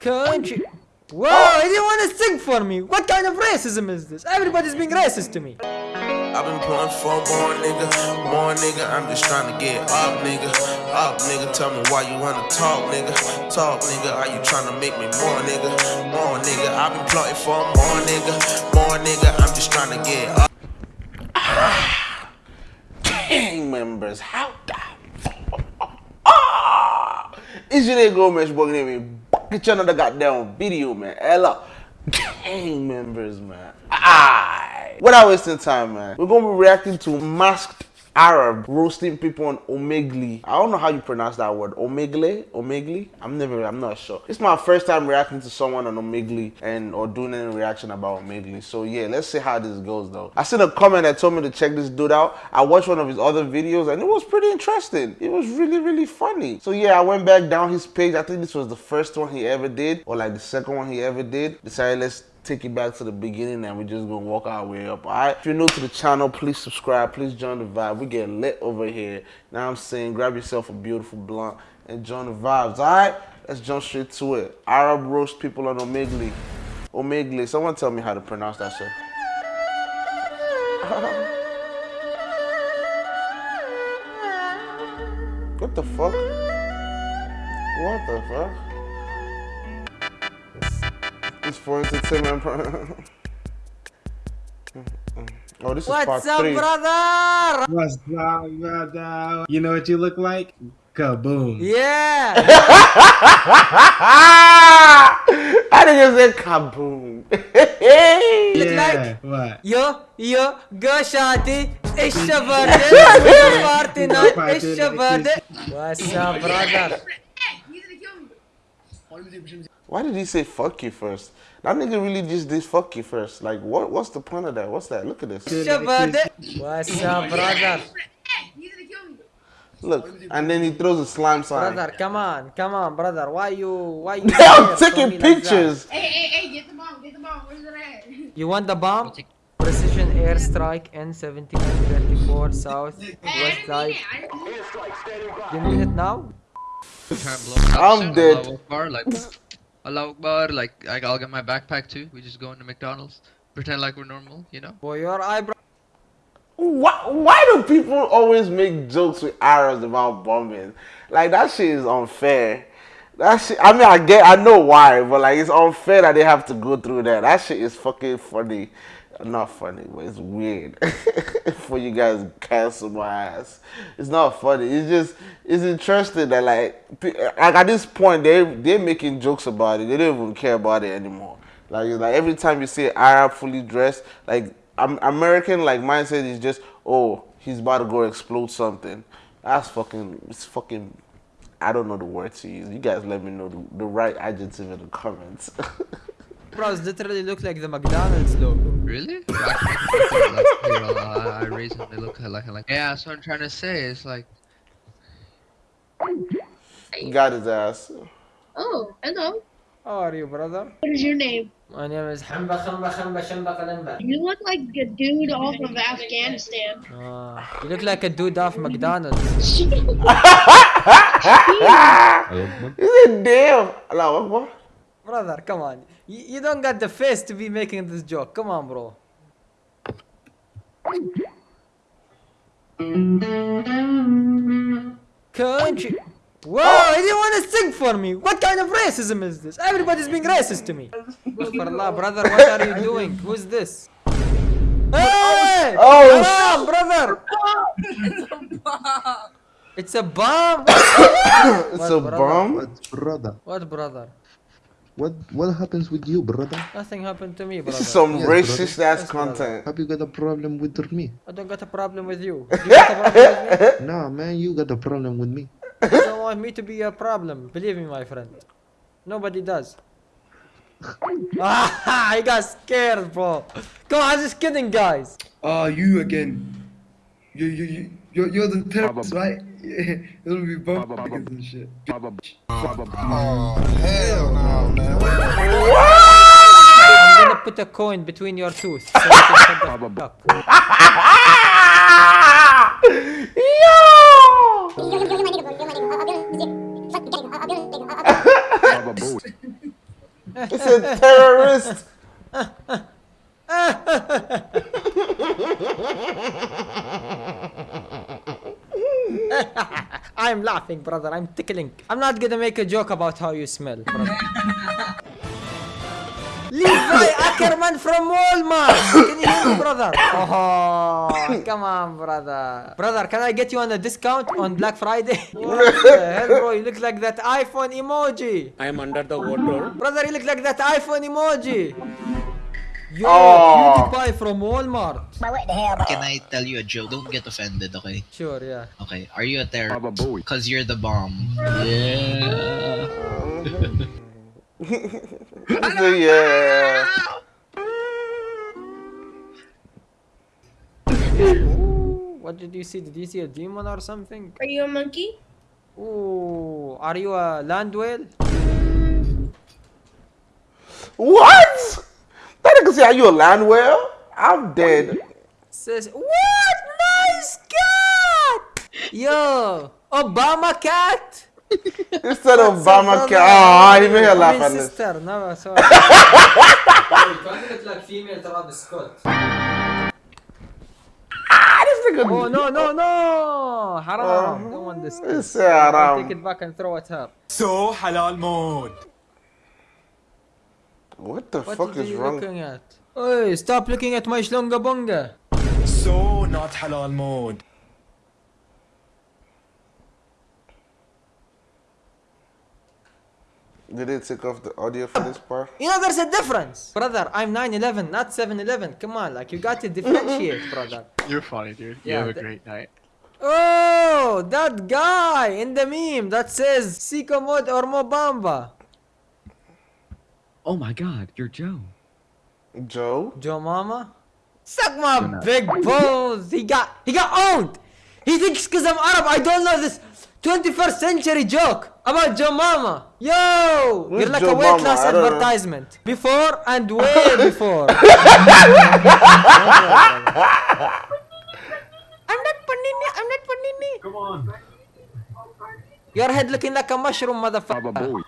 Country. Whoa, he didn't want to sing for me. What kind of racism is this? Everybody's being racist to me. I've been pulling for more nigga, more nigga. I'm just trying to get up, nigga. Up, nigga. Tell me why you wanna talk, nigga. Talk, nigga. Are you trying to make me more, nigga? More, nigga. I've been plotting for more, nigga. More, nigga. I'm just trying to get up. gang members, how the ah! It's your nigga Gomez bugging me. Get you another goddamn video, man. Hello. Gang members, man. Ah. Without wasting time, man. We're gonna be reacting to masked Arab roasting people on Omegle. I don't know how you pronounce that word. Omegle? Omegle? I'm never, I'm not sure. It's my first time reacting to someone on Omegle and or doing any reaction about Omegle. So yeah, let's see how this goes though. I seen a comment that told me to check this dude out. I watched one of his other videos and it was pretty interesting. It was really, really funny. So yeah, I went back down his page. I think this was the first one he ever did or like the second one he ever did. Decided let's take it back to the beginning and we're just gonna walk our way up. Alright. If you're new to the channel, please subscribe, please join the vibe. We get lit over here. Now I'm saying grab yourself a beautiful blunt and join the vibes. Alright? Let's jump straight to it. Arab roast people on Omegle. Omegle. Someone tell me how to pronounce that shit. what the fuck? What the fuck? much for entertainment. oh, this is What's part up, three. brother? What's up, brother? You know what you look like? Kaboom. Yeah. I think it's say kaboom. yeah. Like, what? Yo, yo, go shawty. İşte vardı. What's up, brother? Why did he say fuck you first? That nigga really just did fuck you first. Like, what? What's the point of that? What's that? Look at this. What's up, brother? Look, and then he throws a slime sign. Brother, come on, come on, brother. Why you, why you? They are taking pictures. Like hey, hey, hey! Get the bomb, get the bomb. Where's it at? You want the bomb? Precision airstrike N1734 south west side. You need it now? I'm dead. Allahu Akbar, like, Akbar, like, like, I'll get my backpack too. We just go into McDonald's, pretend like we're normal, you know? Boy, your eyebrow. Why, why do people always make jokes with Arabs about bombing? Like that shit is unfair. That shit. I mean, I get, I know why, but like it's unfair that they have to go through that. That shit is fucking funny. Not funny, but it's weird. For you guys cancel my ass. It's not funny. It's just it's interesting that like like at this point they they're making jokes about it. They don't even care about it anymore. Like like every time you see Arab fully dressed, like I'm, American like mindset is just oh he's about to go explode something. That's fucking it's fucking. I don't know the word to use. You guys let me know the, the right adjective in the comments. Eyebrows literally look like the McDonald's logo. Really? Actually, like, here, I'll- I, I raise them, they look like, like, yeah, so I'm trying to say, it's like, Got his ass. Oh, hello. How are you, brother? What is your name? My name is Hamba Khamba Khamba Shamba Kalimba. You look like a dude off of Afghanistan. Ah, you look like a dude off McDonald's. He said, damn. Allah Akbar. Brother, come on. You, you don't got the face to be making this joke. Come on, bro. Country. Whoa, he didn't want to sing for me. What kind of racism is this? Everybody's being racist to me. For Allah, brother, what are you doing? Who's this? Hey! Oh, oh. Haram, brother! It's a bomb. It's a bomb. What, brother? What, brother? What what happens with you, brother? Nothing happened to me, brother. This is some Yes, racist ass Yes, brother. content. Have you got a problem with me? I don't got a problem with you. Do you got with? Nah, man, you got a problem with me. You don't want me to be a problem. Believe me, my friend. Nobody does. ah, I got scared, bro. Come on, I was just kidding, guys. Ah, you again. You, you, you, you're, you're the terrorist, right? Yeah, it'll be bomb niggas and shit. Oh, I'm gonna put a coin between your teeth. So you can shut the fuck up. Yo! You're my nigga, bro. You're my nigga. I'll be honest with you. Fuck, get it. I'll be honest It's a terrorist. I'm laughing, brother. I'm tickling. I'm not gonna make a joke about how you smell, brother. Levi Ackerman from Walmart. Can you hear me, brother? Oh, come on, brother. Brother, can I get you on a discount on Black Friday? What the hell, bro? You look like that iPhone emoji. I am under the water. Brother, you look like that iPhone emoji. Yo, Oh. PewDiePie from Walmart. Can I tell you a joke? Don't get offended, okay? Sure, yeah. Okay. Are you a terrorist? Cause you're the bomb. Yeah. So, yeah. What did you see? Did you see a demon or something? Are you a monkey? Ooh, are you a land whale? What? Say, are you a land whale? I'm dead. Says, what? Nice cat! Yo, Obama cat! Instead of Obama cat. Oh, he made her I laugh at this. sister, no, sorry. Wait, look like female Travis Scott. Ah. Oh, no, no, no! Haram. Don't want this. It's haram. take it back and throw at her. So halal mode. What the What fuck are is you wrong? looking at? Hey, stop looking at my shlunga bunga. So not halal mode. Did they take off the audio for this part? You know, there's a difference. Brother, I'm 9-11, not 7-Eleven. Come on, like, you got to differentiate, brother. You're funny, dude. You have a great night. Oh, that guy in the meme that says Siko Mod or Mobamba. Oh my god, you're Joe. Joe? Joe Mama? Suck my big balls. He got, he got owned. He thinks because I'm Arab, I don't know this 21st century joke about Joe Mama. Yo, Who's you're like Joe a weight Mama? loss I don't know. advertisement. Before and way before. I'm not panini. I'm not panini. Come on. Your head looking like a mushroom, motherfucker.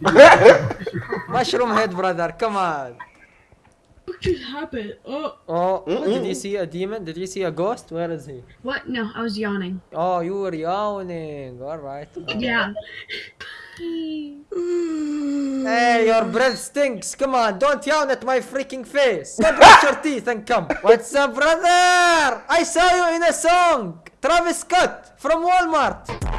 mushroom head, brother. Come on. What just happened? Oh. Oh, did you see a demon? Did you see a ghost? Where is he? What? No, I was yawning. Oh, you were yawning. All right. Yeah. Hey, your breath stinks. Come on, don't yawn at my freaking face. Go brush your teeth and come. What's up, brother? I saw you in a song. Travis Scott from Walmart.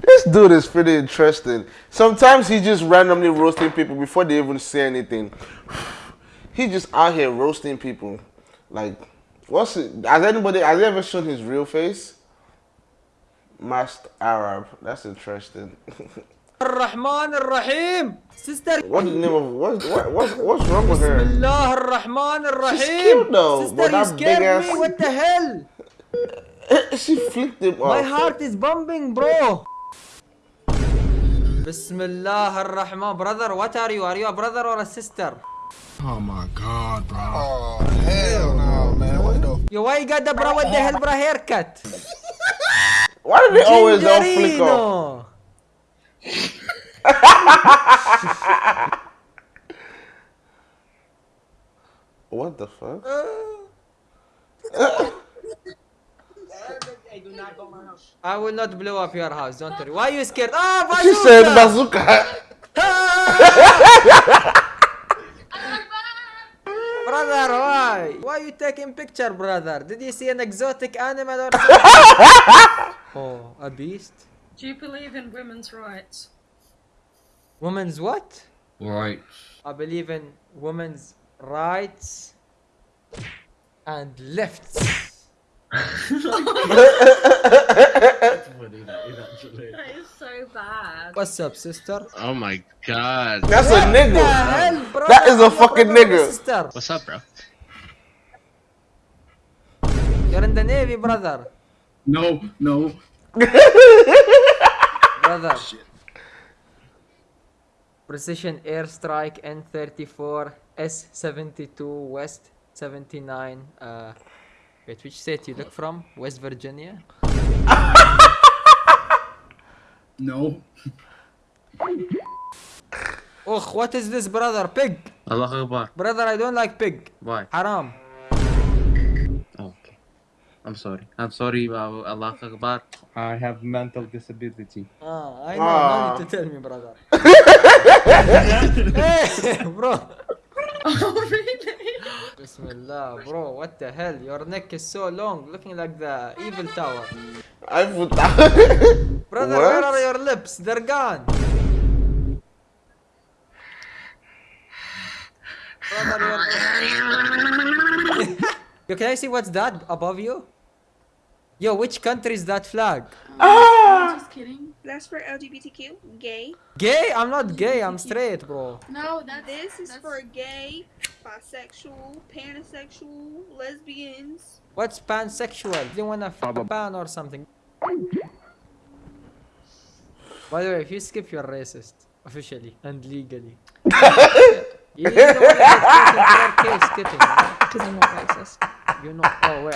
This dude is pretty interesting. Sometimes he just randomly roasting people before they even say anything. He just out here roasting people. Like, what's it? Has anybody, has ever shown his real face? Masked Arab. That's interesting. Ar-Rahman Ar-Rahim. Sister. What's the name of, what, what, what's, what's wrong with her? Bismillah Ar-Rahman Ar-Rahim. She's cute though, Sister, but that big ass- me. What the hell? she flicked him off. My heart is bumping, bro. Bismillah ar-Rahman. Brother, what are you? Are you a brother or a sister? Oh my god, bro. Oh, hell no, man. What the Yo, why you got the bro with the hell bro haircut? Why do they always all flick off? What the fuck? I will not blow up your house, don't worry. Why are you scared? Ah, She bazooka! said bazooka. Brother, why? Why you taking picture, brother? Did you see an exotic animal or something? oh, a beast? Do you believe in women's rights? Women's what? Right. I believe in women's rights and lefts. That is so bad. What's up, sister? Oh my god. That's a What the nigga. hell, bro? That is a I'm fucking brother nigga. Sister. What's up, bro? You're in the navy, brother. No, no. Brother. Precision airstrike N34 S72 West 79. Uh, wait, which state you look from? West Virginia. No. Ugh, what is this, brother? Pig. Allah Akbar. Brother, I don't like pig. Why? Haram. Okay. I'm sorry. I'm sorry, Allah Akbar. I have mental disability. Ah, I know. Ah. No need to tell me, brother. hey, bro. Oh, really? Bismillah, bro. What the hell? Your neck is so long, looking like the evil tower. I put Brother, What? where are your lips? They're gone. Brother, your... Yo, can I see what's that above you? Yo, which country is that flag? Ah! Just kidding. That's for LGBTQ, gay. Gay? I'm not gay. I'm straight, bro. No, that's This is that's- for gay, bisexual, pansexual, lesbians. What's pansexual? Do you wanna fuck a pan or something? By the way, if you skip, you're racist. Officially and legally. you, you don't wanna get killed in your case skipping. Because I'm not racist. You know. Oh, wait.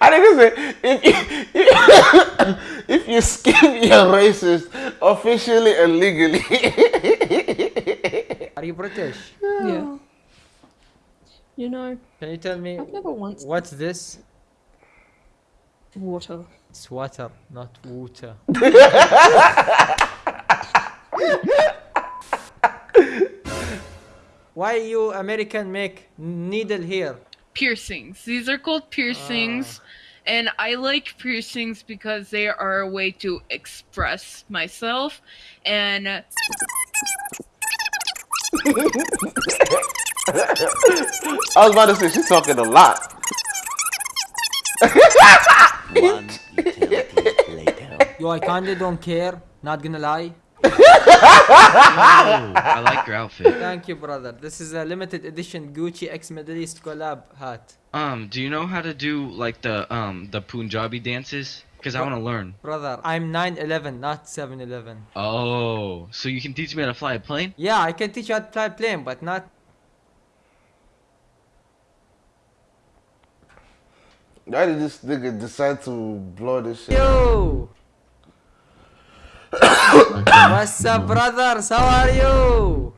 I think it's if you, if you skip you're racist officially and legally. Are you British? Yeah. You know, Can you tell me I've never once what's this? water. It's water, not water. Why you American make needle here? Piercings. These are called piercings. And I like piercings because they are a way to express myself. And I was about to say she's talking a lot. Yo, I kinda don't care. Not gonna lie. I like your outfit. Thank you, brother. This is a limited edition Gucci X Middle East collab hat. Um, do you know how to do like the um the Punjabi dances? Cause I want to learn. Brother, I'm 911, not 711. Oh, so you can teach me how to fly a plane? Yeah, I can teach you how to fly a plane, but not. Why did this nigga decide to blow this shit? Yo! What's up, brothers? How are you?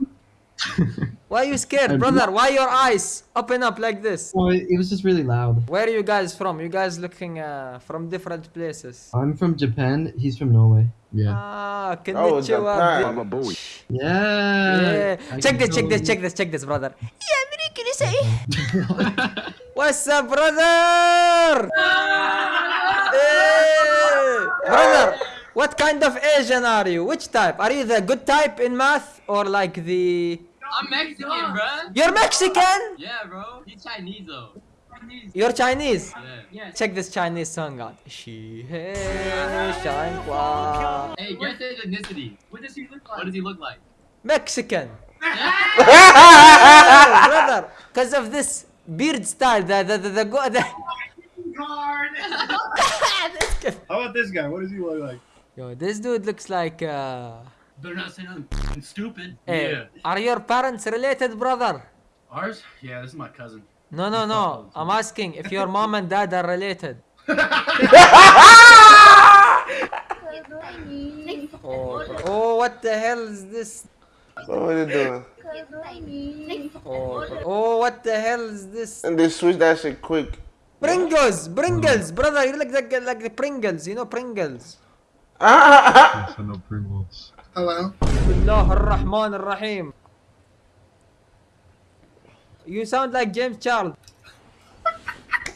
Why are you scared, brother? Why your eyes open up like this? Well, it was just really loud. Where are you guys from? You guys looking uh, from different places. I'm from Japan. He's from Norway. Yeah. Ah, Oh, konnichiwa. Japan. bro. Yeah. Yeah. I Check this, check this, check this, check this, brother. Yeah, American, you say. What's up, brother? Hey, brother, what kind of Asian are you? Which type? Are you the good type in math or like the? I'm Mexican, bruh. You're Mexican? Yeah, bro. He's Chinese though. Chinese. You're Chinese? Yeah. Yeah. Check this Chinese song out. She shine. Hey, guess his ethnicity. What does he look like? What does he look like? Mexican. Yeah, oh, brother, because of this beard style, the the the, the, go- the oh How about this guy? What does he look like? Yo, this dude looks like uh Better not say nothing stupid. Hey, Yeah. are your parents related, brother? Ours? Yeah, this is my cousin. No, no, no. I'm asking if your mom and dad are related. Oh, oh, what the hell is this? What are you doing? Oh, oh, what the hell is this? And they switch that shit quick. Pringles, Pringles, brother. You look like like the Pringles. You know Pringles. Yes, I Pringles. Hello. Bismillah ar-Rahman ar-Rahim. You sound like James Charles.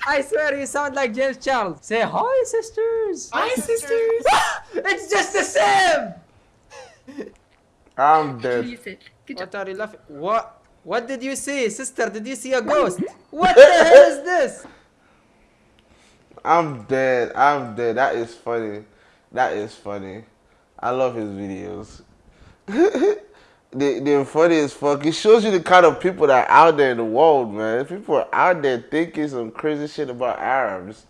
I swear you sound like James Charles. Say hi, sisters. Hi, sisters. it's just the same. I'm dead. What are you laughing? What? What did you see, sister? Did you see a ghost? What the hell is this? I'm dead. I'm dead. That is funny. That is funny. I love his videos. they, they're funny as fuck. It shows you the kind of people that are out there in the world, man. People are out there thinking some crazy shit about Arabs.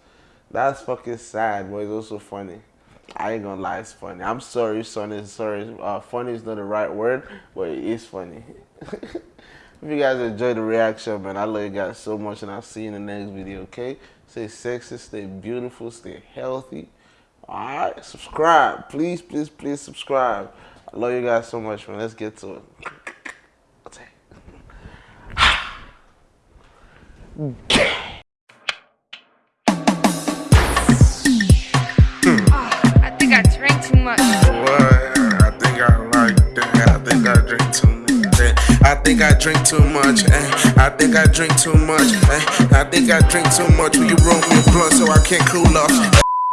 That's fucking sad, but it's also funny. I ain't gonna lie, it's funny. I'm sorry, son. Sorry. Uh, funny is not the right word, but it is funny. If you guys enjoyed the reaction, man, I love you guys so much, and I'll see you in the next video, okay? Stay sexy, stay beautiful, stay healthy. Alright, subscribe. Please, please, please subscribe. I love you guys so much, man. Let's get to it. I think I drank too much. I think I like that. I think I drink too much. eh. I think I drink too much. Eh. I think I drink too much. Eh. I think I drink too much. Will you roll me a blunt so I can't cool off?